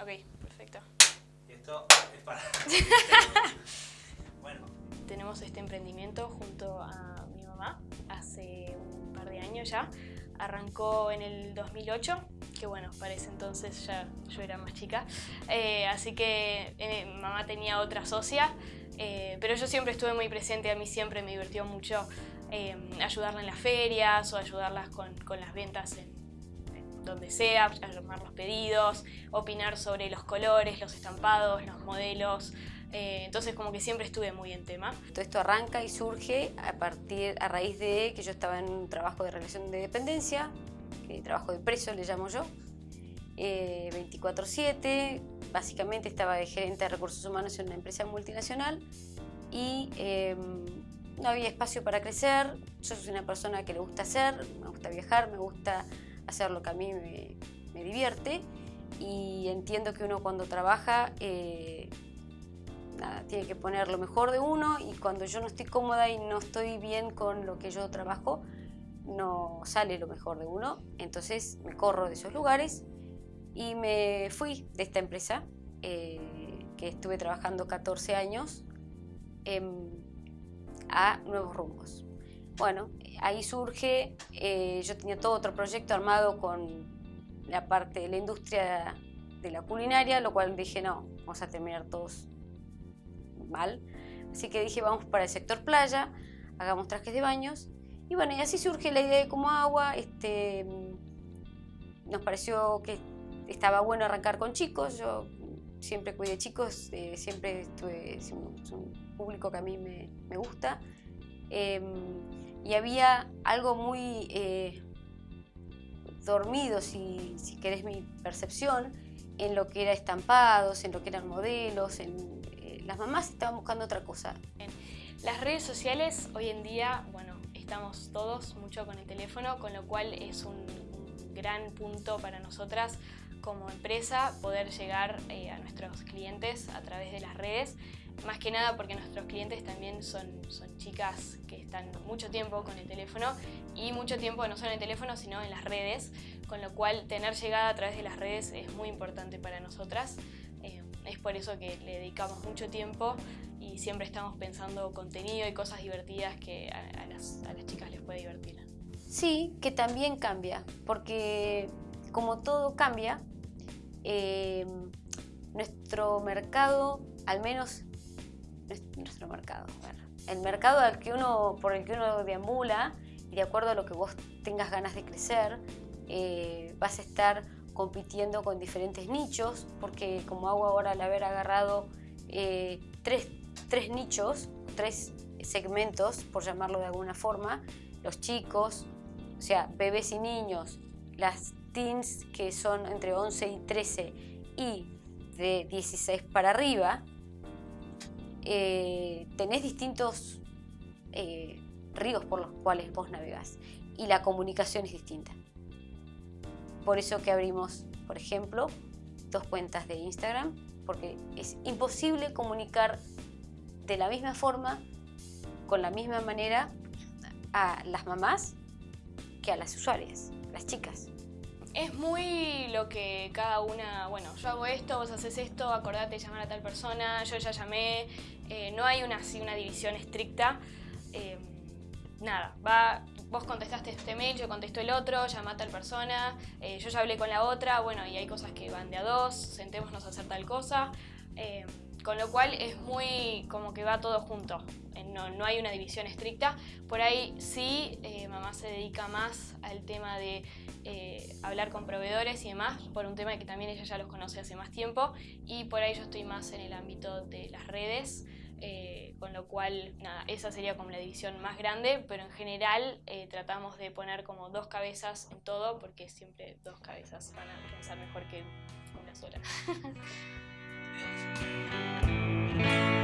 Ok, perfecto. Y esto es para... bueno. Tenemos este emprendimiento junto a mi mamá hace un par de años ya. Arrancó en el 2008, que bueno, para ese entonces ya yo era más chica. Eh, así que eh, mamá tenía otra socia, eh, pero yo siempre estuve muy presente, a mí siempre me divirtió mucho ayudarla en las ferias o ayudarlas con, con las ventas en, donde sea, armar los pedidos, opinar sobre los colores, los estampados, los modelos. Eh, entonces como que siempre estuve muy en tema. Todo esto arranca y surge a, partir, a raíz de que yo estaba en un trabajo de relación de dependencia, trabajo de preso le llamo yo, 24-7, eh, básicamente estaba de gerente de recursos humanos en una empresa multinacional y em, no había espacio para crecer, yo soy una persona que le gusta hacer, me gusta viajar, me gusta hacer lo que a mí me, divierte y entiendo que uno cuando trabaja eh, tiene que poner lo mejor de uno y cuando yo no estoy cómoda y no estoy bien con lo que yo trabajo, no sale lo mejor de uno. Entonces me corro de esos lugares y me fui de esta empresa eh, que estuve trabajando 14 años a nuevos rumbos. Bueno, ahí surge, eh, yo tenía todo otro proyecto armado con la parte de la industria de la culinaria, lo cual dije, no, vamos a terminar todos mal. Así que dije, vamos para el sector playa, hagamos trajes de baños. Y bueno, y así surge la idea de como agua. Este, nos pareció que estaba bueno arrancar con chicos. Yo siempre cuidé chicos, eh, siempre estuve, es un, público que a mí me, me gusta. Em, y había algo muy eh, dormido, si, si, querés mi percepción, en lo que era estampados, en lo que eran modelos, en, eh, las mamás estaban buscando otra cosa. Las redes sociales hoy en día, bueno, estamos todos mucho con el teléfono, con lo cual es un, gran punto para nosotras como empresa poder llegar eh, a nuestros clientes a través de las redes más que nada porque nuestros clientes también son, son chicas que están mucho tiempo con el teléfono y mucho tiempo no solo en el teléfono sino en las redes, con lo cual tener llegada a través de las redes es muy importante para nosotras. Eh, es por eso que le dedicamos mucho tiempo y siempre estamos pensando contenido y cosas divertidas que a, las, chicas les puede divertir. Sí, que también cambia, porque como todo cambia, eh, nuestro mercado, al menos nuestro mercado. el mercado al que uno, por el que uno deambula y de acuerdo a lo que vos tengas ganas de crecer, eh, vas a estar compitiendo con diferentes nichos, porque como hago ahora al haber agarrado eh, tres, tres nichos, tres segmentos, por llamarlo de alguna forma, los chicos, o sea, bebés y niños, las teens que son entre 11 y 13 y de 16 para arriba, eh, tenés distintos eh, ríos por los cuales vos navegás y la comunicación es distinta. Por eso que abrimos, por ejemplo, dos cuentas de Instagram, porque es imposible comunicar de la misma forma, con la misma manera, a las mamás que a las usuarias, las chicas. Es muy lo que cada una, bueno, yo hago esto, vos haces esto, acordate de llamar a tal persona, yo ya llamé, eh, no hay una, así, una división estricta. Eh, nada, va, vos contestaste este mail, yo contesto el otro, llama a tal persona, eh, yo ya hablé con la otra, bueno, y hay cosas que van de a dos, sentémonos a hacer tal cosa. Con lo cual es muy como que va todo junto, eh, no, hay una división estricta. Por ahí sí, mamá se dedica más al tema de hablar con proveedores y demás, por un tema que también ella ya los conoce hace más tiempo y por ahí yo estoy más en el ámbito de las redes. Con lo cual, nada, esa sería como la división más grande, pero en general tratamos de poner como dos cabezas en todo, porque siempre dos cabezas van a pensar mejor que una sola.